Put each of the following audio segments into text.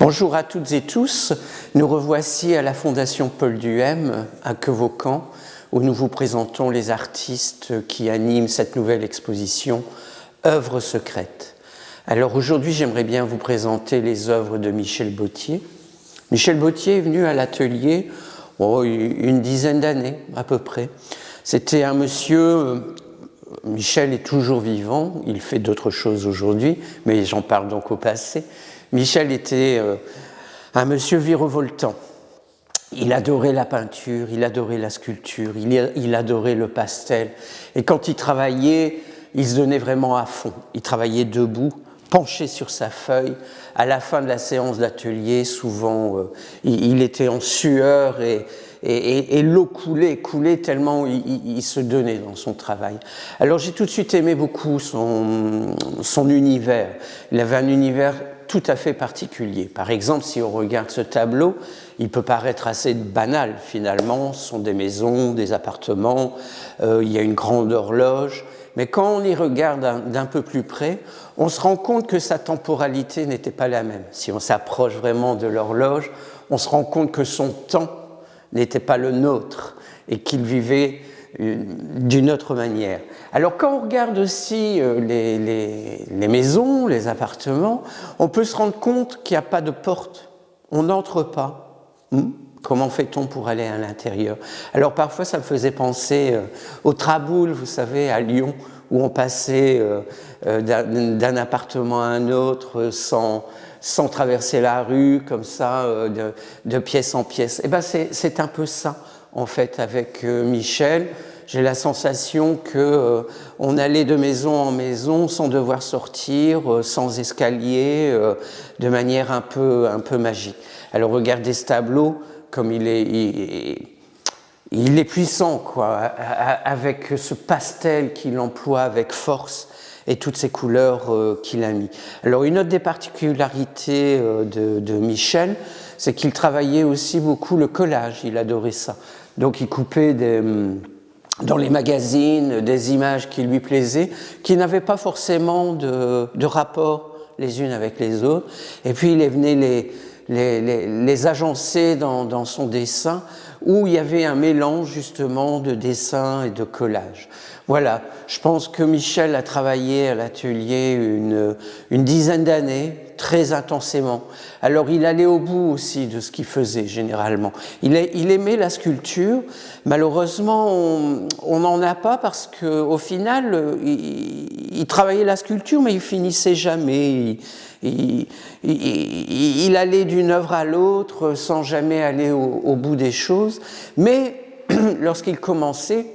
Bonjour à toutes et tous. Nous revoici à la Fondation Paul Duhem à Quevaucan où nous vous présentons les artistes qui animent cette nouvelle exposition Œuvres secrètes. Alors aujourd'hui, j'aimerais bien vous présenter les œuvres de Michel Bautier. Michel Bautier est venu à l'atelier oh, une dizaine d'années à peu près. C'était un monsieur, euh, Michel est toujours vivant, il fait d'autres choses aujourd'hui, mais j'en parle donc au passé. Michel était euh, un monsieur virevoltant. Il adorait la peinture, il adorait la sculpture, il, adorait le pastel. Et quand il travaillait, il se donnait vraiment à fond. Il travaillait debout, penché sur sa feuille. À la fin de la séance d'atelier, souvent, euh, il, était en sueur et, et, l'eau coulait, coulait tellement il, se donnait dans son travail. Alors j'ai tout de suite aimé beaucoup son, univers. Il avait un univers tout à fait particulier. Par exemple, si on regarde ce tableau, il peut paraître assez banal finalement, ce sont des maisons, des appartements, euh, il y a une grande horloge, mais quand on y regarde d'un peu plus près, on se rend compte que sa temporalité n'était pas la même. Si on s'approche vraiment de l'horloge, on se rend compte que son temps n'était pas le nôtre et qu'il vivait d'une autre manière. Alors quand on regarde aussi euh, les, maisons, les appartements, on peut se rendre compte qu'il n'y a pas de porte, on n'entre pas. Hmm? Comment fait-on pour aller à l'intérieur? Alors parfois ça me faisait penser euh, au Traboul, vous savez, à Lyon, où on passait euh, d'un appartement à un autre sans, sans traverser la rue, comme ça, de, pièce en pièce. Et eh ben c'est un peu ça en fait avec Michel j'ai la sensation que euh, on allait de maison en maison sans devoir sortir, euh, sans escalier, euh, de manière un peu, un peu magique. Alors regardez ce tableau, comme il est, il, est puissant, quoi, avec ce pastel qu'il emploie avec force et toutes ces couleurs qu'il a mis. Alors une autre des particularités de, de Michel, c'est qu'il travaillait aussi beaucoup le collage, il adorait ça. Donc il coupait hum, dans les magazines des images qui lui plaisaient, qui n'avaient pas forcément de, de, rapport les unes avec les autres. Et puis il venait les, les, les, agencer dans, dans, son dessin, où il y avait un mélange justement de dessin et de collage. Voilà, je pense que Michel a travaillé à l'atelier une, une dizaine d'années, très intensément. Alors il allait au bout aussi de ce qu'il faisait généralement. Il, aimait la sculpture, malheureusement on n'en a pas parce qu'au final il, travaillait la sculpture mais il finissait jamais. Il, allait d'une œuvre à l'autre sans jamais aller au bout des choses. Mais lorsqu'il commençait,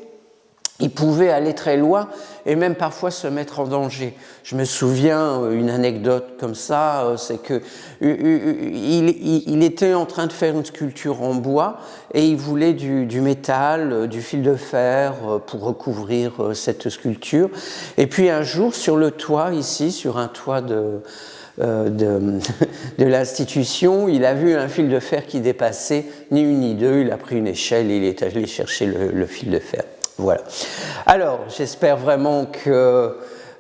il pouvait aller très loin et même parfois se mettre en danger. Je me souviens euh, une anecdote comme ça, euh, c'est que il, était en train de faire une sculpture en bois et il voulait du, métal, euh, du fil de fer pour recouvrir cette sculpture. Et puis un jour, sur le toit, ici, sur un toit de, de, l'institution, il a vu un fil de fer qui dépassait ni une ni deux, il a pris une échelle et il est allé chercher le fil de fer. Voilà. Alors, j'espère vraiment que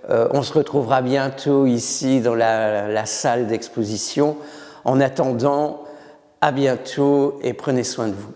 euh, se retrouvera bientôt ici dans la salle d'exposition. En attendant, à bientôt et prenez soin de vous.